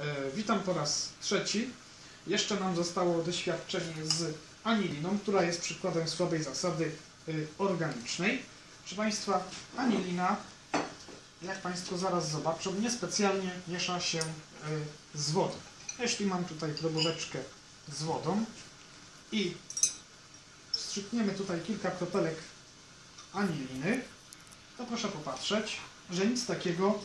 E, Witam po raz trzeci. Jeszcze nam zostało doświadczenie z aniliną, która jest przykładem słabej zasady y, organicznej. Proszę Państwa, anilina, jak Państwo zaraz zobaczą, niespecjalnie miesza się y, z wodą. Jeśli mam tutaj probóweczkę z wodą i wstrzykniemy tutaj kilka kropelek aniliny, to proszę popatrzeć, że nic takiego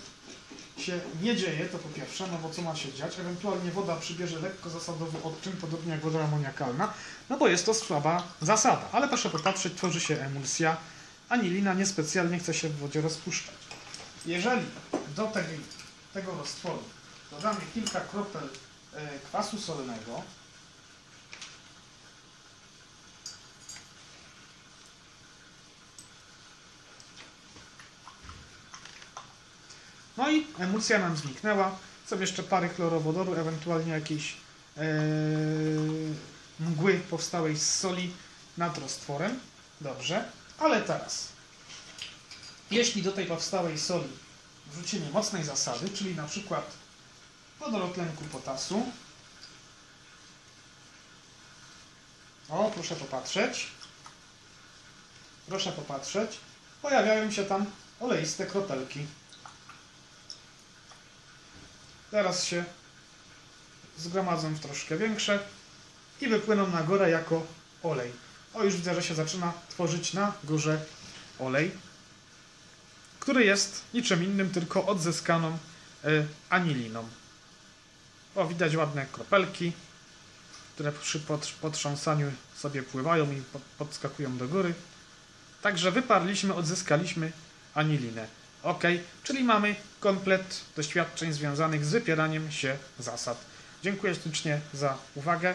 się nie dzieje, to po pierwsze, no bo co ma się dziać? Ewentualnie woda przybierze lekko zasadowy odczyn, podobnie jak woda amoniakalna, no bo jest to słaba zasada. Ale proszę popatrzeć, tworzy się emulsja, anilina niespecjalnie chce się w wodzie rozpuszczać. Jeżeli do tej, tego roztworu dodamy kilka kropel e, kwasu solnego, No i emulsja nam zniknęła. Są jeszcze pary chlorowodoru, ewentualnie jakiejś e, mgły powstałej z soli nad roztworem. Dobrze, ale teraz, jeśli do tej powstałej soli wrzucimy mocnej zasady, czyli na przykład wodorotlenku potasu, o, proszę popatrzeć, proszę popatrzeć, pojawiają się tam oleiste kropelki. Teraz się zgromadzą w troszkę większe i wypłyną na górę jako olej. O, już widzę, że się zaczyna tworzyć na górze olej, który jest niczym innym, tylko odzyskaną y, aniliną. O, widać ładne kropelki, które przy pot- potrząsaniu sobie pływają i pod- podskakują do góry. Także wyparliśmy, odzyskaliśmy anilinę. Ok, czyli mamy komplet doświadczeń związanych z wypieraniem się zasad. Dziękuję ślicznie za uwagę.